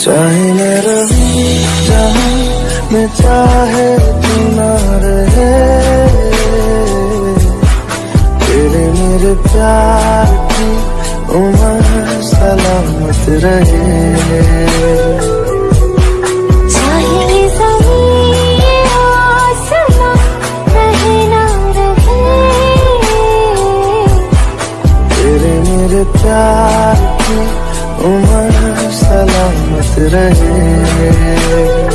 चाहे मैं रहूँ जहाँ मैं चाहे तू ना रहे। तेरे मेरे प्यार की उम्र सलामत रहे। प्यार रहे।